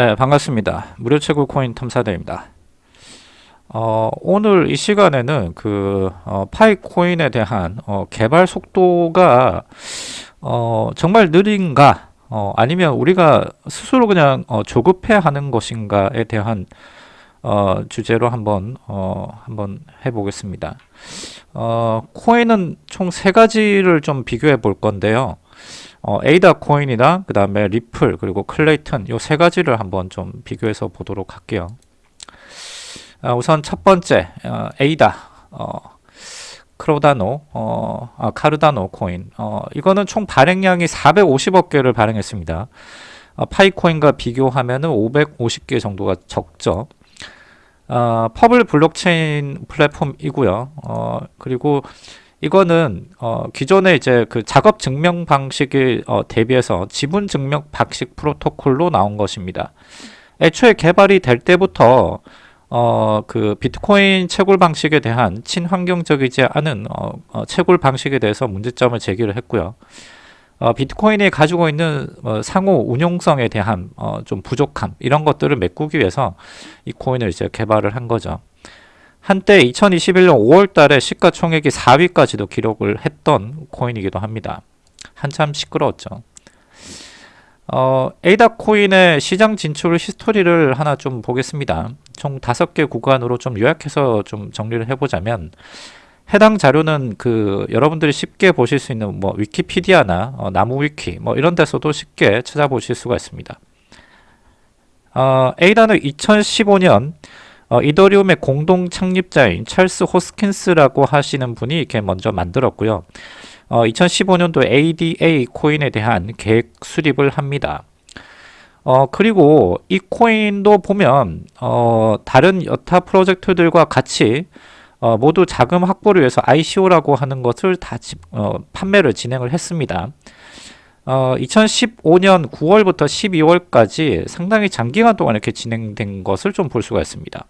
네, 반갑습니다. 무료 채굴 코인 탐사대입니다. 어, 오늘 이 시간에는 그 어, 파이 코인에 대한 어, 개발 속도가 어, 정말 느린가 어, 아니면 우리가 스스로 그냥 어, 조급해 하는 것인가에 대한 어, 주제로 한번 어, 한번 해보겠습니다. 어, 코인은 총 세 가지를 좀 비교해 볼 건데요. 어, 에이다 코인이나 그 다음에 리플 그리고 클레이튼 요 세 가지를 한번 좀 비교해서 보도록 할게요. 아, 우선 첫 번째 어, 에이다 어, 크로다노 어, 아, 카르다노 코인 어, 이거는 총 발행량이 450억 개를 발행했습니다. 어, 파이코인과 비교하면 550개 정도가 적죠. 어, public 블록체인 플랫폼이고요. 어, 그리고 이거는 어, 기존의 이제 그 작업 증명 방식에 어, 대비해서 지분 증명 방식 프로토콜로 나온 것입니다. 애초에 개발이 될 때부터 어, 그 비트코인 채굴 방식에 대한 친환경적이지 않은 어, 어, 채굴 방식에 대해서 문제점을 제기를 했고요. 어, 비트코인이 가지고 있는 어, 상호 운용성에 대한 어, 좀 부족함 이런 것들을 메꾸기 위해서 이 코인을 이제 개발을 한 거죠. 한때 2021년 5월 달에 시가총액이 4위까지도 기록을 했던 코인이기도 합니다. 한참 시끄러웠죠. 어, 에이다 코인의 시장 진출 히스토리를 하나 좀 보겠습니다. 총 5개 구간으로 좀 요약해서 좀 정리를 해보자면 해당 자료는 그 여러분들이 쉽게 보실 수 있는 뭐 위키피디아나 어, 나무 위키 뭐 이런 데서도 쉽게 찾아보실 수가 있습니다. 어, 에이다는 2015년 어, 이더리움의 공동 창립자인 찰스 호스킨스라고 하시는 분이 이렇게 먼저 만들었고요. 어, 2015년도 ADA 코인에 대한 계획 수립을 합니다. 어, 그리고 이 코인도 보면 어, 다른 여타 프로젝트들과 같이 어, 모두 자금 확보를 위해서 ICO라고 하는 것을 다 집, 어, 판매를 진행을 했습니다. 어, 2015년 9월부터 12월까지 상당히 장기간 동안 이렇게 진행된 것을 좀 볼 수가 있습니다.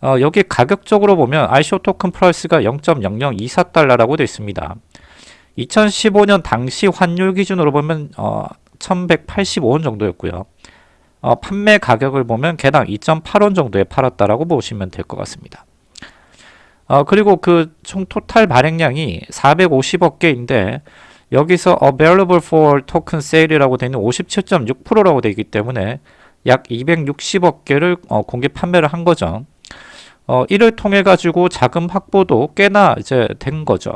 어, 여기 가격적으로 보면 ICO token price가 0.0024달러라고 되어 있습니다. 2015년 당시 환율 기준으로 보면 어, 1185원 정도였고요. 어, 판매 가격을 보면 개당 2.8원 정도에 팔았다라고 보시면 될 것 같습니다. 어, 그리고 그 총 total 발행량이 450억 개인데 여기서 available for token sale이라고 되어 있는 57.6%라고 되어 있기 때문에 약 260억 개를 어, 공개 판매를 한 거죠. 어, 이를 통해 가지고 자금 확보도 꽤나 이제 된 거죠.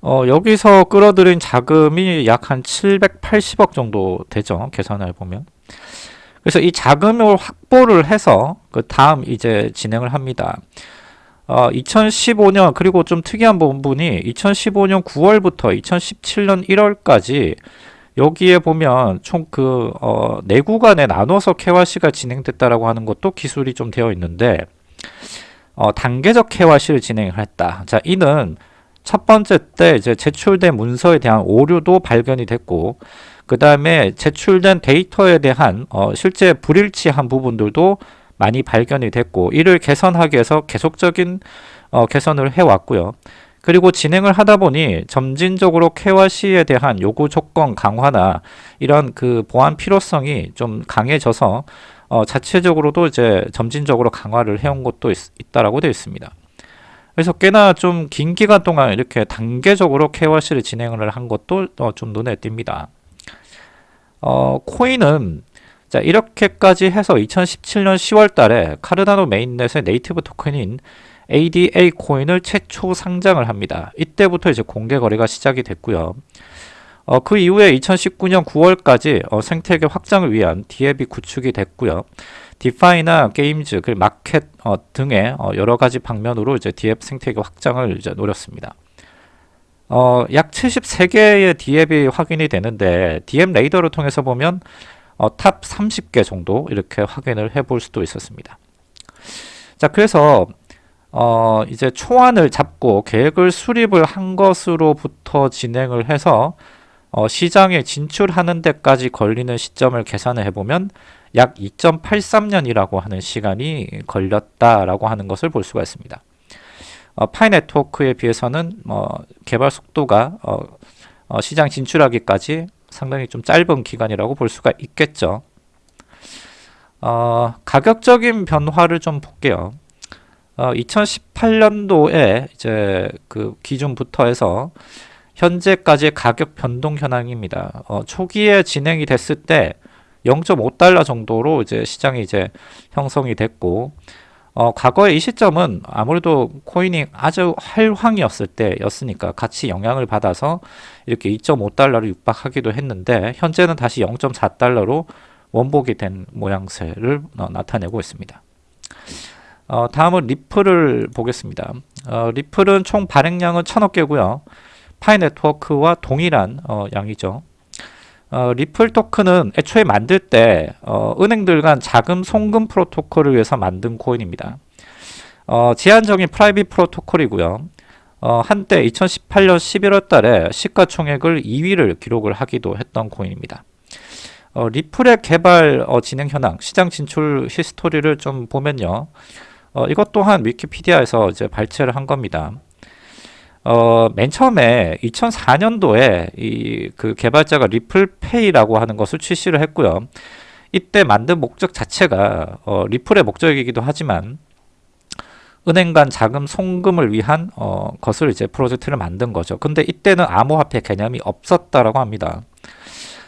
어, 여기서 끌어들인 자금이 약 한 780억 정도 되죠. 계산을 보면. 그래서 이 자금을 확보를 해서 그 다음 이제 진행을 합니다. 어, 2015년 그리고 좀 특이한 부분이 2015년 9월부터 2017년 1월까지 여기에 보면 총그 어, 네 구간에 나눠서 KYC가 진행됐다라고 하는 것도 기술이 좀 되어 있는데 어, 단계적 KYC를 진행을 했다. 자, 이는 첫 번째 때 이제 제출된 문서에 대한 오류도 발견이 됐고 그 다음에 제출된 데이터에 대한 어, 실제 불일치한 부분들도 많이 발견이 됐고 이를 개선하기 위해서 계속적인 어, 개선을 해왔고요. 그리고 진행을 하다 보니 점진적으로 KYC에 대한 요구 조건 강화나 이런 그 보안 필요성이 좀 강해져서 어, 자체적으로도 이제 점진적으로 강화를 해온 것도 있, 있다라고 되어 있습니다. 그래서 꽤나 좀 긴 기간 동안 이렇게 단계적으로 KYC를 진행을 한 것도 어, 좀 눈에 띕니다. 어, 코인은 자 이렇게까지 해서 2017년 10월 달에 카르다노 mainnet의 native token인 ADA 코인을 최초 상장을 합니다. 이때부터 이제 공개 거래가 시작이 됐고요. 어, 그 이후에 2019년 9월까지 어, 생태계 확장을 위한 DApp이 구축이 됐고요. DeFi나 games, 그 마켓 어, 등의 어, 여러 가지 방면으로 이제 DApp 생태계 확장을 이제 노렸습니다. 어, 약 73개의 DApp이 확인이 되는데 DApp Radar를 통해서 보면 어, top 30개 정도 이렇게 확인을 해볼 수도 있었습니다. 자, 그래서 어, 이제 초안을 잡고 계획을 수립을 한 것으로부터 진행을 해서 어, 시장에 진출하는 데까지 걸리는 시점을 계산을 해보면 약 2.83년이라고 하는 시간이 걸렸다라고 하는 것을 볼 수가 있습니다. 어, 파이 네트워크에 비해서는 어, 개발 속도가 어, 어, 시장 진출하기까지 상당히 좀 짧은 기간이라고 볼 수가 있겠죠. 어, 가격적인 변화를 좀 볼게요. 어, 2018년도에 이제 그 기준부터 해서 현재까지의 가격 변동 현황입니다. 어, 초기에 진행이 됐을 때 0.5달러 정도로 이제 시장이 이제 형성이 됐고 어, 과거의 이 시점은 아무래도 코인이 아주 활황이었을 때였으니까 같이 영향을 받아서 이렇게 2.5달러를 육박하기도 했는데 현재는 다시 0.4달러로 원복이 된 모양새를 어, 나타내고 있습니다. 어, 다음은 리플을 보겠습니다. 어, 리플은 총 발행량은 천억 개고요. 파이 네트워크와 동일한 어, 양이죠. 어, 리플 토큰은 애초에 만들 때 어, 은행들 간 자금 송금 프로토콜을 위해서 만든 코인입니다. 어, 제한적인 private 프로토콜이고요. 어, 한때 2018년 11월 달에 시가총액을 2위를 기록을 하기도 했던 코인입니다. 어, 리플의 개발 어, 진행 현황, 시장 진출 히스토리를 좀 보면요. 어, 이것 또한 위키피디아에서 이제 발췌를 한 겁니다. 어, 맨 처음에 2004년도에 이 그 개발자가 리플페이라고 하는 것을 출시를 했고요. 이때 만든 목적 자체가 어, 리플의 목적이기도 하지만 은행 간 자금 송금을 위한 어, 것을 이제 프로젝트를 만든 거죠. 근데 이때는 암호화폐 개념이 없었다라고 합니다.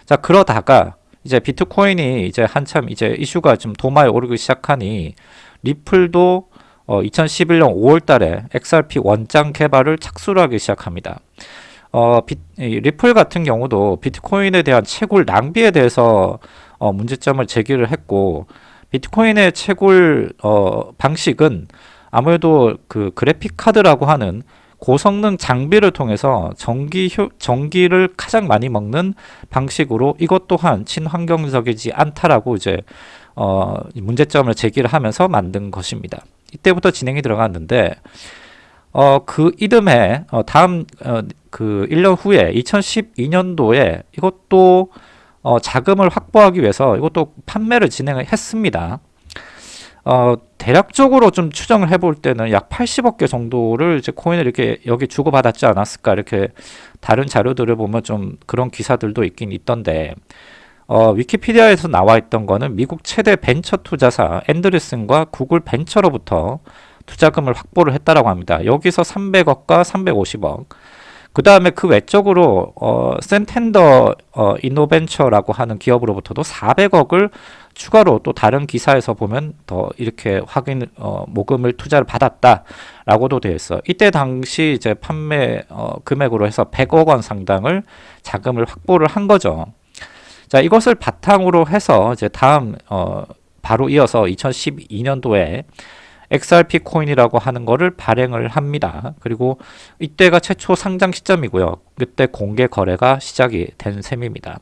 자 그러다가 이제 비트코인이 이제 한참 이제 이슈가 좀 도마에 오르기 시작하니 리플도 어, 2011년 5월 달에 XRP 원장 개발을 착수를 하기 시작합니다. 어, 비, 리플 같은 경우도 비트코인에 대한 채굴 낭비에 대해서 어, 문제점을 제기를 했고 비트코인의 채굴 어, 방식은 아무래도 그 그래픽 카드라고 하는 고성능 장비를 통해서 전기 효, 전기를 가장 많이 먹는 방식으로 이것 또한 친환경적이지 않다라고 이제 어, 문제점을 제기를 하면서 만든 것입니다. 이때부터 진행이 들어갔는데 어, 그 이듬해 어, 다음 어, 그 1년 후에 2012년도에 이것도 어, 자금을 확보하기 위해서 이것도 판매를 진행을 했습니다. 어, 대략적으로 좀 추정을 해볼 때는 약 80억 개 정도를 이제 코인을 이렇게 여기 주고받았지 않았을까 이렇게 다른 자료들을 보면 좀 그런 기사들도 있긴 있던데 어, 위키피디아에서 나와 있던 거는 미국 최대 벤처 투자사 앤드리슨과 구글 벤처로부터 투자금을 확보를 했다라고 합니다. 여기서 300억과 350억. 그 다음에 그 외적으로 어, 센텐더 어, 이노벤처라고 하는 기업으로부터도 400억을 추가로 또 다른 기사에서 보면 더 이렇게 확인 어, 모금을 투자를 받았다라고도 되어 있어. 이때 당시 이제 판매 어, 금액으로 해서 100억 원 상당을 자금을 확보를 한 거죠. 자, 이것을 바탕으로 해서 이제 다음 어, 바로 이어서 2012년도에 XRP 코인이라고 하는 거를 발행을 합니다. 그리고 이때가 최초 상장 시점이고요. 그때 공개 거래가 시작이 된 셈입니다.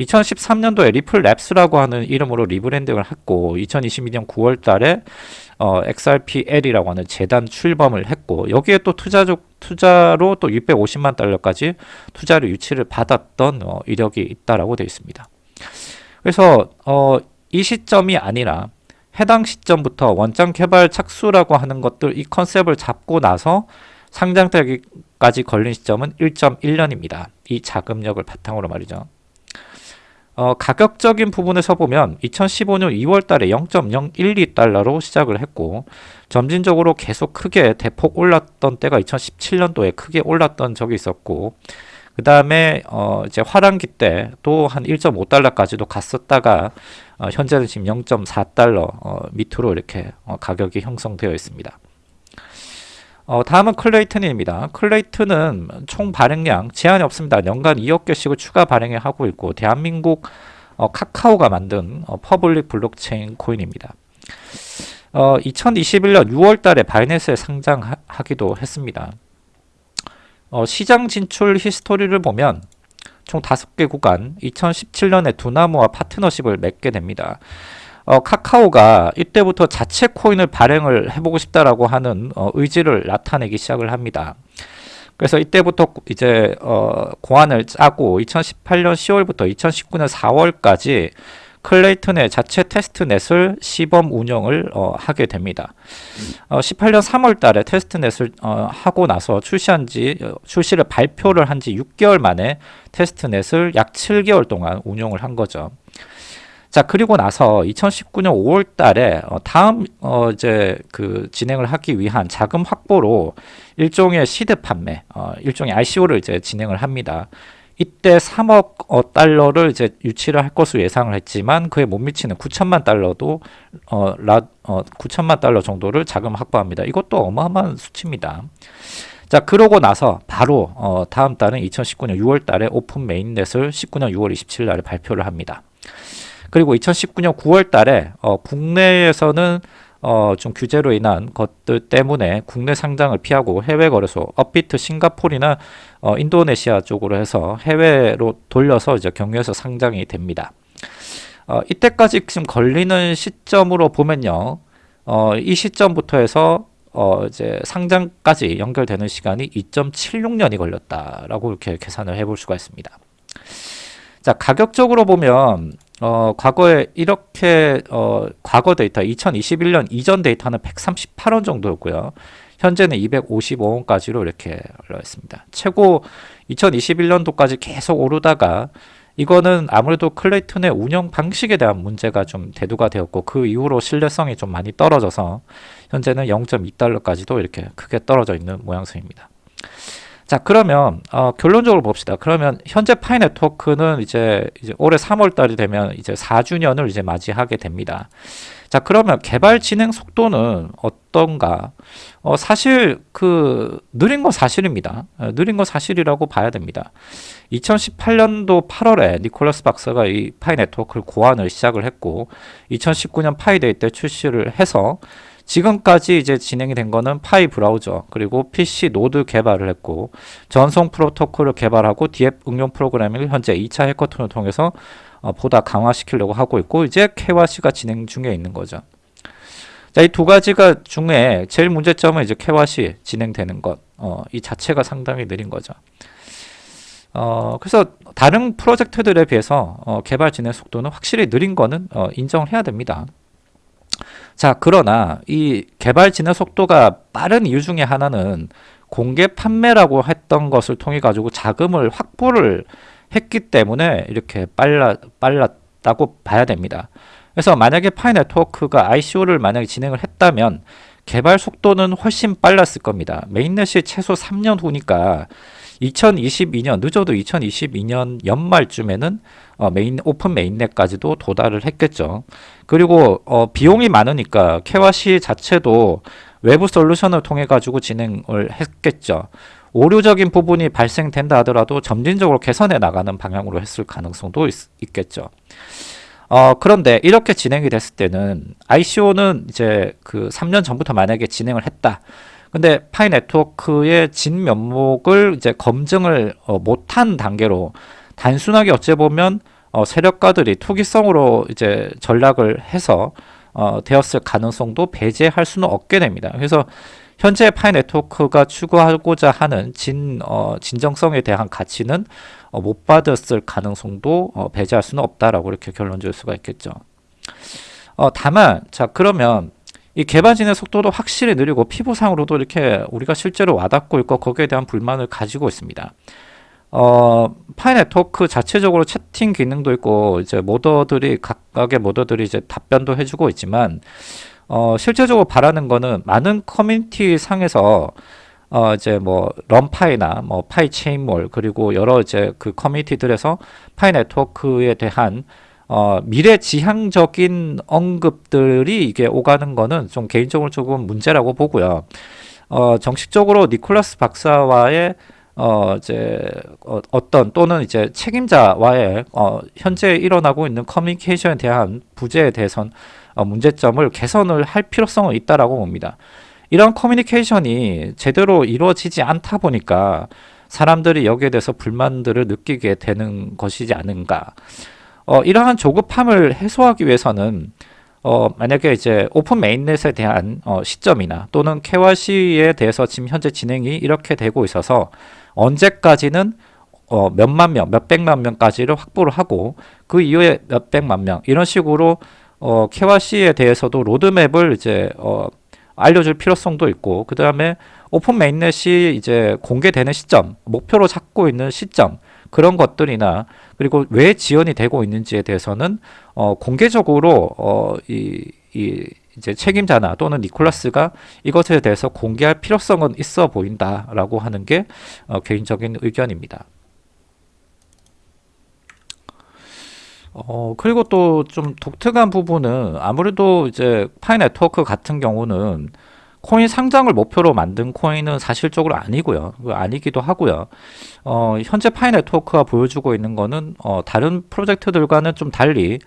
2013년도에 리플 랩스라고 하는 이름으로 rebranding을 했고 2022년 9월 달에 어, XRPL이라고 하는 재단 출범을 했고 여기에 또 투자적 투자로 또 650만 달러까지 투자를 유치를 받았던 어, 이력이 있다라고 되어 있습니다. 그래서 어, 이 시점이 아니라 해당 시점부터 원장 개발 착수라고 하는 것들 이 컨셉을 잡고 나서 상장 되기까지 걸린 시점은 1.1년입니다. 이 자금력을 바탕으로 말이죠. 어, 가격적인 부분에서 보면 2015년 2월 달에 0.012달러로 시작을 했고 점진적으로 계속 크게 대폭 올랐던 때가 2017년도에 크게 올랐던 적이 있었고 그 다음에 어 이제 화랑기 때 또 한 1.5달러까지도 갔었다가 어 현재는 지금 0.4달러 어 밑으로 이렇게 어 가격이 형성되어 있습니다. 어, 다음은 클레이튼입니다. 클레이튼은 총 발행량 제한이 없습니다. 연간 2억 개씩을 추가 발행해 하고 있고 대한민국 어, 카카오가 만든 어, public 블록체인 코인입니다. 어, 2021년 6월 달에 바이낸스에 상장하기도 했습니다. 어, 시장 진출 히스토리를 보면 총 5개 구간 2017년에 두나무와 파트너십을 맺게 됩니다. 어, 카카오가 이때부터 자체 코인을 발행을 해보고 싶다라고 하는 어, 의지를 나타내기 시작을 합니다. 그래서 이때부터 이제 어, 고안을 짜고 2018년 10월부터 2019년 4월까지 클레이튼의 자체 testnet을 시범 운영을 어, 하게 됩니다. 어, 18년 3월 달에 테스트넷을 어, 하고 나서 출시한 지 어, 출시를 발표를 한 지 6개월 만에 테스트넷을 약 7개월 동안 운영을 한 거죠. 자 그리고 나서 2019년 5월 달에 어, 다음 어, 이제 그 진행을 하기 위한 자금 확보로 일종의 시드 판매 어, 일종의 ICO를 이제 진행을 합니다. 이때 3억 어, 달러를 이제 유치를 할 것으로 예상을 했지만 그에 못 미치는 9천만 달러도 어, 라, 어, 9천만 달러 정도를 자금 확보합니다. 이것도 어마어마한 수치입니다. 자 그러고 나서 바로 어, 다음 달은 2019년 6월 달에 open mainnet을 19년 6월 27일 날에 발표를 합니다. 그리고 2019년 9월 달에 어, 국내에서는 어, 좀 규제로 인한 것들 때문에 국내 상장을 피하고 해외 거래소 업비트 싱가폴이나 어, 인도네시아 쪽으로 해서 해외로 돌려서 이제 경유해서 상장이 됩니다. 어, 이때까지 지금 걸리는 시점으로 보면요. 어, 이 시점부터 해서 어, 이제 상장까지 연결되는 시간이 2.76년이 걸렸다라고 이렇게 계산을 해볼 수가 있습니다. 자, 가격적으로 보면 어, 과거에 이렇게 어, 과거 데이터 2021년 이전 데이터는 138원 정도였고요. 현재는 255원까지로 이렇게 올라 있습니다. 최고 2021년도까지 계속 오르다가 이거는 아무래도 클레이튼의 운영 방식에 대한 문제가 좀 대두가 되었고 그 이후로 신뢰성이 좀 많이 떨어져서 현재는 0.2달러까지도 이렇게 크게 떨어져 있는 모양새입니다. 자 그러면 어, 결론적으로 봅시다. 그러면 현재 파이 네트워크는 이제, 이제 올해 3월 달이 되면 이제 4주년을 이제 맞이하게 됩니다. 자 그러면 개발 진행 속도는 어떤가? 어, 사실 그 느린 건 사실입니다. 어, 느린 건 사실이라고 봐야 됩니다. 2018년도 8월에 니콜라스 박사가 이 파이 네트워크를 고안을 시작을 했고 2019년 파이데이 때 출시를 해서 지금까지 이제 진행이 된 거는 파이 브라우저 그리고 PC 노드 개발을 했고 전송 프로토콜을 개발하고 DApp 응용 프로그래밍을 현재 2차 해커톤을 통해서 어, 보다 강화시키려고 하고 있고 이제 KYC가 진행 중에 있는 거죠. 자, 이 두 가지가 중에 제일 문제점은 이제 KYC 진행되는 것, 어, 이 자체가 상당히 느린 거죠. 어, 그래서 다른 프로젝트들에 비해서 어, 개발 진행 속도는 확실히 느린 거는 어, 인정을 해야 됩니다. 자, 그러나 이 개발 진행 속도가 빠른 이유 중에 하나는 공개 판매라고 했던 것을 통해 가지고 자금을 확보를 했기 때문에 이렇게 빨라, 빨랐다고 봐야 됩니다. 그래서 만약에 파이 네트워크가 ICO를 만약에 진행을 했다면 개발 속도는 훨씬 빨랐을 겁니다. mainnet이 최소 3년 후니까 2022년 늦어도 2022년 연말쯤에는 어, main open mainnet까지도 도달을 했겠죠. 그리고 어, 비용이 많으니까 KYC 자체도 외부 솔루션을 통해 가지고 진행을 했겠죠. 오류적인 부분이 발생된다 하더라도 점진적으로 개선해 나가는 방향으로 했을 가능성도 있, 겠죠 어, 그런데 이렇게 진행이 됐을 때는 ICO는 이제 그 3년 전부터 만약에 진행을 했다. 근데 파이 네트워크의 진면목을 이제 검증을 어, 못한 단계로 단순하게 어찌 보면 어, 세력가들이 투기성으로 이제 전략을 해서 어, 되었을 가능성도 배제할 수는 없게 됩니다. 그래서 현재 파이 네트워크가 추구하고자 하는 진, 어, 진정성에 대한 가치는 어, 못 받았을 가능성도 어, 배제할 수는 없다라고 이렇게 결론 줄 수가 있겠죠. 어, 다만, 자, 그러면 이 개발진의 속도도 확실히 느리고 피부상으로도 이렇게 우리가 실제로 와닿고 있고 거기에 대한 불만을 가지고 있습니다. 어, 파이 네트워크 자체적으로 채팅 기능도 있고 이제 moder들이 각각의 moder들이 이제 답변도 해주고 있지만 어, 실제적으로 바라는 거는 많은 커뮤니티 상에서 어, 이제 뭐 런파이나 뭐 파이 체인몰 그리고 여러 이제 그 커뮤니티들에서 파이 네트워크에 대한 어, 미래 지향적인 언급들이 이게 오가는 거는 좀 개인적으로 조금 문제라고 보고요. 어, 정식적으로 니콜라스 박사와의 어, 이제, 어, 어떤 또는 이제 책임자와의 어, 현재 일어나고 있는 커뮤니케이션에 대한 부재에 대해선 어, 문제점을 개선을 할 필요성은 있다라고 봅니다. 이런 커뮤니케이션이 제대로 이루어지지 않다 보니까 사람들이 여기에 대해서 불만들을 느끼게 되는 것이지 않은가. 어, 이러한 조급함을 해소하기 위해서는 어, 만약에 이제 오픈 메인넷에 대한 어, 시점이나 또는 KYC에 대해서 지금 현재 진행이 이렇게 되고 있어서 언제까지는 어, 몇만 명, 몇백만 명까지를 확보를 하고 그 이후에 몇백만 명 이런 식으로 어, KYC에 대해서도 로드맵을 이제 어, 알려줄 필요성도 있고 그 다음에 오픈 mainnet이 이제 공개되는 시점, 목표로 잡고 있는 시점 그런 것들이나 그리고 왜 지연이 되고 있는지에 대해서는 어, 공개적으로 어, 이, 이 이제 책임자나 또는 니콜라스가 이것에 대해서 공개할 필요성은 있어 보인다라고 하는 게 어, 개인적인 의견입니다. 어, 그리고 또 좀 독특한 부분은 아무래도 이제 파이 네트워크 같은 경우는 코인 상장을 목표로 만든 코인은 사실적으로 아니고요. 그 아니기도 하고요. 어, 현재 파이 네트워크가 보여주고 있는 거는 어, 다른 프로젝트들과는 좀 달리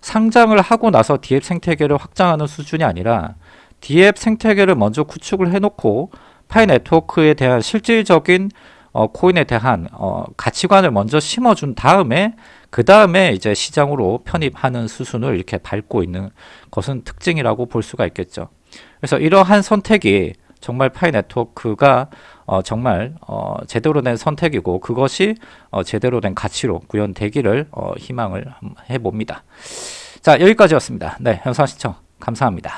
상장을 하고 나서 DApp 생태계를 확장하는 수준이 아니라 DApp 생태계를 먼저 구축을 해놓고 파이 네트워크에 대한 실질적인 어, 코인에 대한 어, 가치관을 먼저 심어준 다음에 그 다음에 이제 시장으로 편입하는 수순을 이렇게 밟고 있는 것은 특징이라고 볼 수가 있겠죠. 그래서 이러한 선택이 정말 파이 네트워크가 어, 정말 어, 제대로 된 선택이고 그것이 어, 제대로 된 가치로 구현되기를 어, 희망을 해봅니다. 자 여기까지였습니다. 네, 영상 시청 감사합니다.